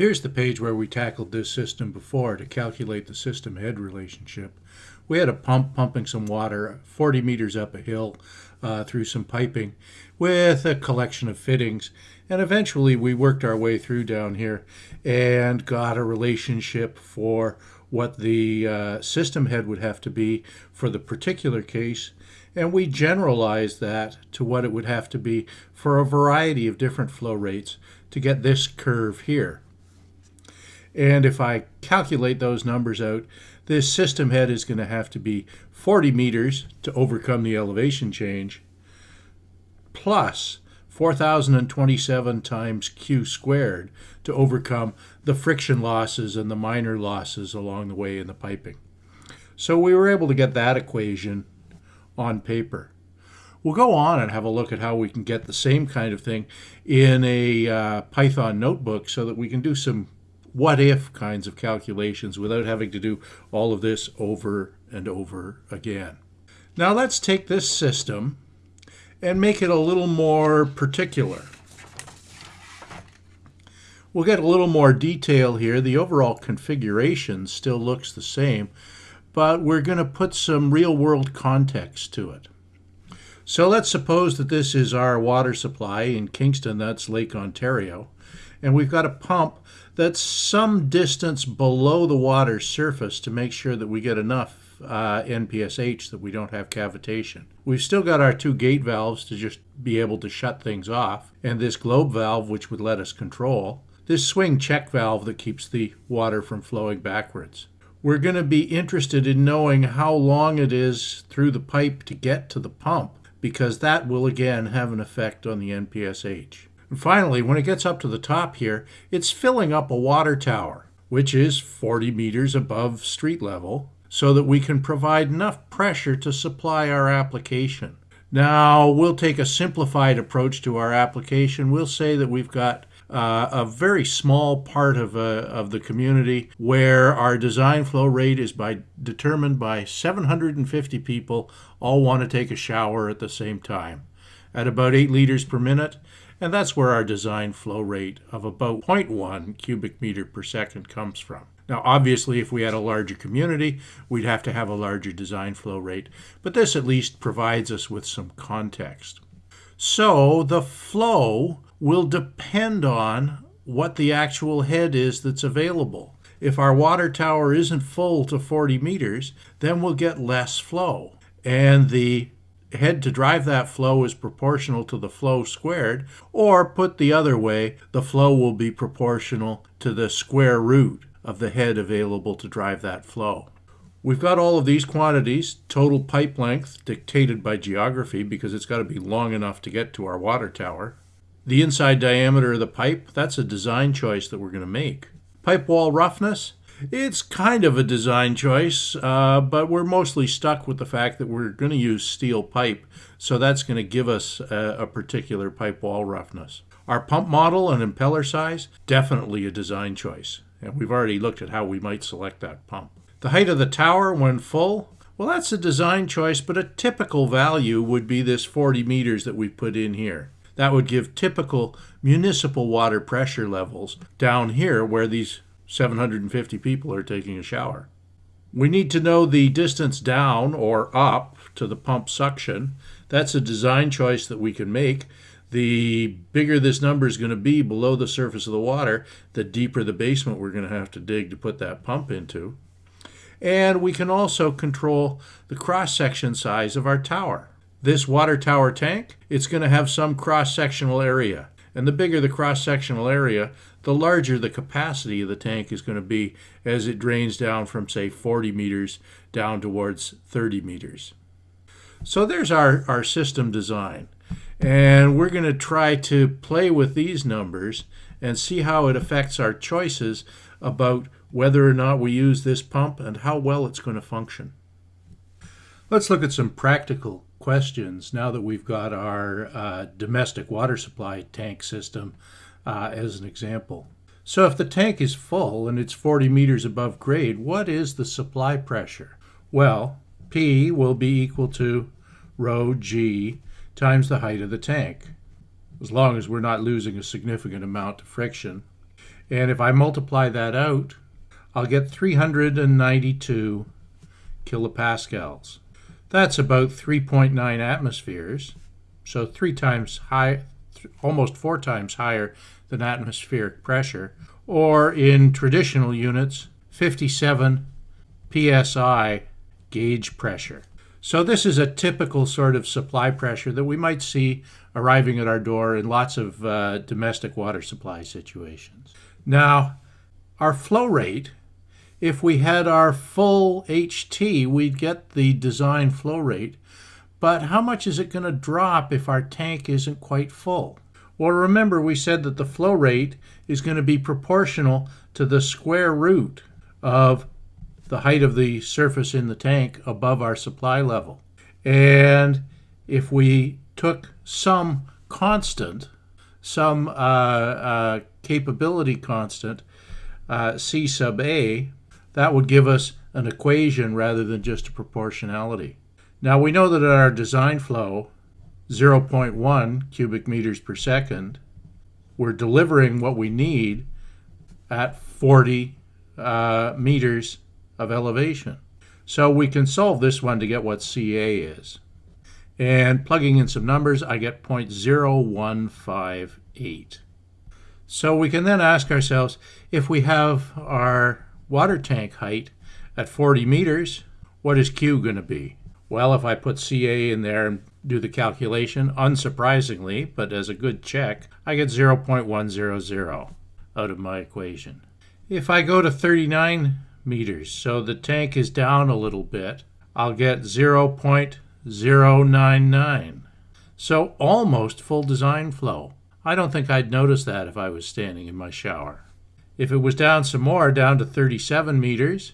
Here's the page where we tackled this system before to calculate the system head relationship. We had a pump pumping some water 40 meters up a hill uh, through some piping with a collection of fittings. And eventually we worked our way through down here and got a relationship for what the uh, system head would have to be for the particular case. And we generalized that to what it would have to be for a variety of different flow rates to get this curve here. And if I calculate those numbers out, this system head is going to have to be 40 meters to overcome the elevation change, plus 4,027 times q squared to overcome the friction losses and the minor losses along the way in the piping. So we were able to get that equation on paper. We'll go on and have a look at how we can get the same kind of thing in a uh, Python notebook so that we can do some what if kinds of calculations without having to do all of this over and over again. Now let's take this system and make it a little more particular. We'll get a little more detail here. The overall configuration still looks the same, but we're going to put some real-world context to it. So let's suppose that this is our water supply in Kingston, that's Lake Ontario, and we've got a pump that's some distance below the water's surface to make sure that we get enough uh, NPSH that we don't have cavitation. We've still got our two gate valves to just be able to shut things off, and this globe valve which would let us control, this swing check valve that keeps the water from flowing backwards. We're going to be interested in knowing how long it is through the pipe to get to the pump because that will again have an effect on the NPSH. And finally, when it gets up to the top here, it's filling up a water tower, which is 40 meters above street level, so that we can provide enough pressure to supply our application. Now, we'll take a simplified approach to our application. We'll say that we've got uh, a very small part of, uh, of the community where our design flow rate is by determined by 750 people all want to take a shower at the same time at about 8 liters per minute and that's where our design flow rate of about 0.1 cubic meter per second comes from. Now, obviously, if we had a larger community, we'd have to have a larger design flow rate, but this at least provides us with some context. So the flow will depend on what the actual head is that's available. If our water tower isn't full to 40 meters, then we'll get less flow. And the head to drive that flow is proportional to the flow squared, or put the other way, the flow will be proportional to the square root of the head available to drive that flow. We've got all of these quantities, total pipe length dictated by geography because it's got to be long enough to get to our water tower. The inside diameter of the pipe, that's a design choice that we're going to make. Pipe wall roughness, it's kind of a design choice, uh, but we're mostly stuck with the fact that we're going to use steel pipe, so that's going to give us a, a particular pipe wall roughness. Our pump model and impeller size, definitely a design choice, and we've already looked at how we might select that pump. The height of the tower when full, well, that's a design choice, but a typical value would be this 40 meters that we put in here. That would give typical municipal water pressure levels down here where these 750 people are taking a shower. We need to know the distance down or up to the pump suction. That's a design choice that we can make. The bigger this number is going to be below the surface of the water, the deeper the basement we're going to have to dig to put that pump into. And we can also control the cross-section size of our tower. This water tower tank, it's going to have some cross-sectional area. And the bigger the cross-sectional area, the larger the capacity of the tank is going to be as it drains down from, say, 40 meters down towards 30 meters. So there's our, our system design. And we're going to try to play with these numbers and see how it affects our choices about whether or not we use this pump and how well it's going to function. Let's look at some practical questions now that we've got our uh, domestic water supply tank system uh, as an example. So if the tank is full and it's 40 meters above grade, what is the supply pressure? Well, P will be equal to rho G times the height of the tank, as long as we're not losing a significant amount of friction. And if I multiply that out, I'll get 392 kilopascals. That's about 3.9 atmospheres, so three times high, almost four times higher than atmospheric pressure, or in traditional units, 57 psi gauge pressure. So this is a typical sort of supply pressure that we might see arriving at our door in lots of uh, domestic water supply situations. Now, our flow rate, if we had our full HT, we'd get the design flow rate, but how much is it going to drop if our tank isn't quite full? Well, remember we said that the flow rate is going to be proportional to the square root of the height of the surface in the tank above our supply level. And if we took some constant, some uh, uh, capability constant, uh, C sub A, that would give us an equation rather than just a proportionality. Now we know that in our design flow, 0.1 cubic meters per second, we're delivering what we need at 40 uh, meters of elevation. So we can solve this one to get what CA is. And plugging in some numbers, I get 0.0158. So we can then ask ourselves, if we have our water tank height at 40 meters, what is Q going to be? Well, if I put CA in there and do the calculation, unsurprisingly, but as a good check, I get 0.100 out of my equation. If I go to 39 meters. So the tank is down a little bit. I'll get 0.099. So almost full design flow. I don't think I'd notice that if I was standing in my shower. If it was down some more, down to 37 meters,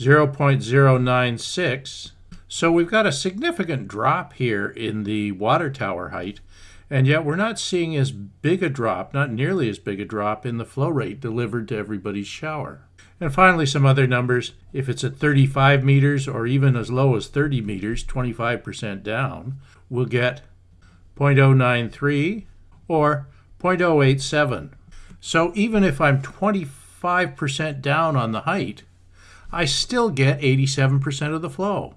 0.096. So we've got a significant drop here in the water tower height, and yet we're not seeing as big a drop, not nearly as big a drop in the flow rate delivered to everybody's shower. And finally, some other numbers. If it's at 35 meters or even as low as 30 meters, 25% down, we'll get 0.093 or 0.087. So even if I'm 25% down on the height, I still get 87% of the flow.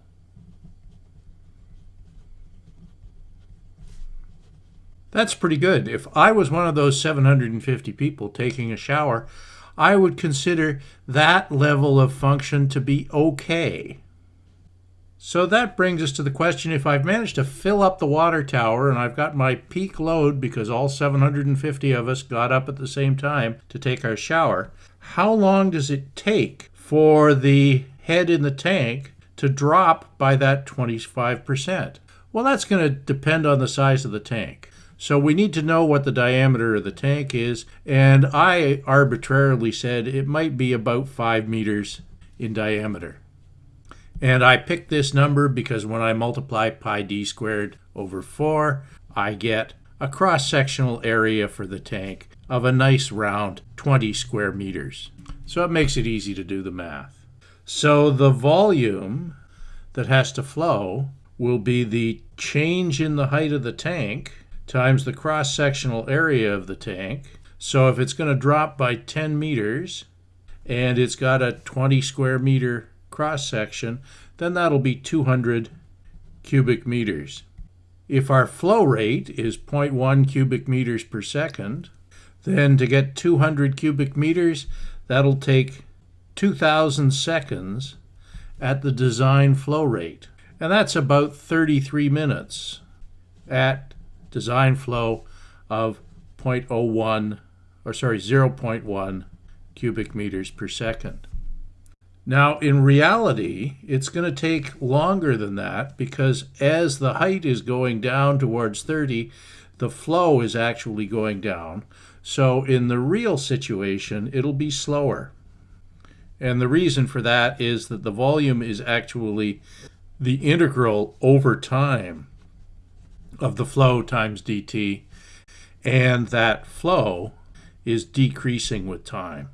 That's pretty good. If I was one of those 750 people taking a shower, I would consider that level of function to be okay. So that brings us to the question if I've managed to fill up the water tower and I've got my peak load because all 750 of us got up at the same time to take our shower, how long does it take for the head in the tank to drop by that 25%? Well, that's going to depend on the size of the tank. So we need to know what the diameter of the tank is, and I arbitrarily said it might be about 5 meters in diameter. And I picked this number because when I multiply pi d squared over 4, I get a cross-sectional area for the tank of a nice round 20 square meters. So it makes it easy to do the math. So the volume that has to flow will be the change in the height of the tank times the cross-sectional area of the tank. So if it's going to drop by 10 meters and it's got a 20 square meter cross-section, then that'll be 200 cubic meters. If our flow rate is 0.1 cubic meters per second, then to get 200 cubic meters, that'll take 2,000 seconds at the design flow rate. And that's about 33 minutes at design flow of 0.01 or sorry 0.1 cubic meters per second. Now, in reality, it's going to take longer than that because as the height is going down towards 30, the flow is actually going down. So in the real situation, it'll be slower. And the reason for that is that the volume is actually the integral over time of the flow times dt, and that flow is decreasing with time.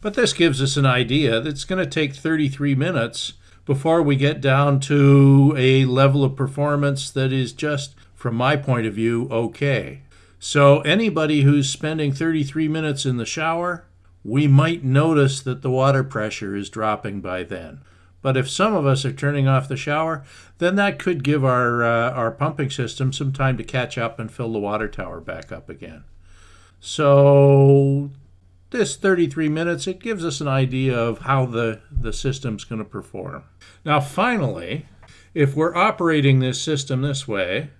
But this gives us an idea that it's going to take 33 minutes before we get down to a level of performance that is just, from my point of view, okay. So anybody who's spending 33 minutes in the shower we might notice that the water pressure is dropping by then. But if some of us are turning off the shower, then that could give our, uh, our pumping system some time to catch up and fill the water tower back up again. So this 33 minutes, it gives us an idea of how the, the system's going to perform. Now finally, if we're operating this system this way,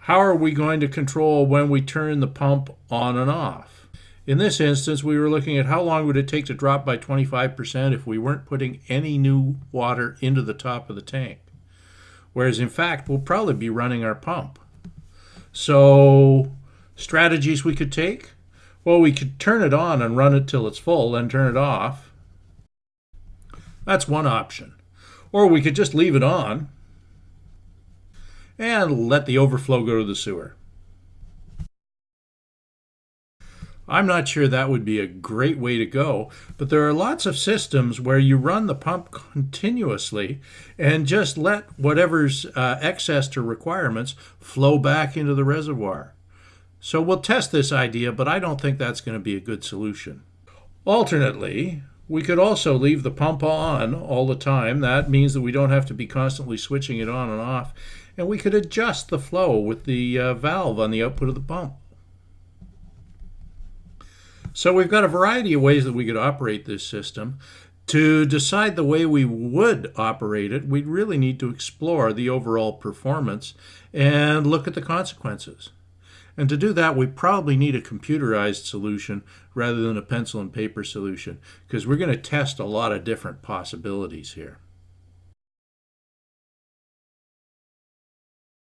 how are we going to control when we turn the pump on and off? In this instance, we were looking at how long would it take to drop by 25% if we weren't putting any new water into the top of the tank. Whereas in fact, we'll probably be running our pump. So strategies we could take? Well, we could turn it on and run it till it's full, then turn it off. That's one option. Or we could just leave it on and let the overflow go to the sewer. I'm not sure that would be a great way to go, but there are lots of systems where you run the pump continuously and just let whatever's uh, excess to requirements flow back into the reservoir. So we'll test this idea, but I don't think that's going to be a good solution. Alternately, we could also leave the pump on all the time. That means that we don't have to be constantly switching it on and off. And we could adjust the flow with the uh, valve on the output of the pump. So we've got a variety of ways that we could operate this system. To decide the way we would operate it, we'd really need to explore the overall performance and look at the consequences. And to do that, we probably need a computerized solution rather than a pencil and paper solution because we're going to test a lot of different possibilities here.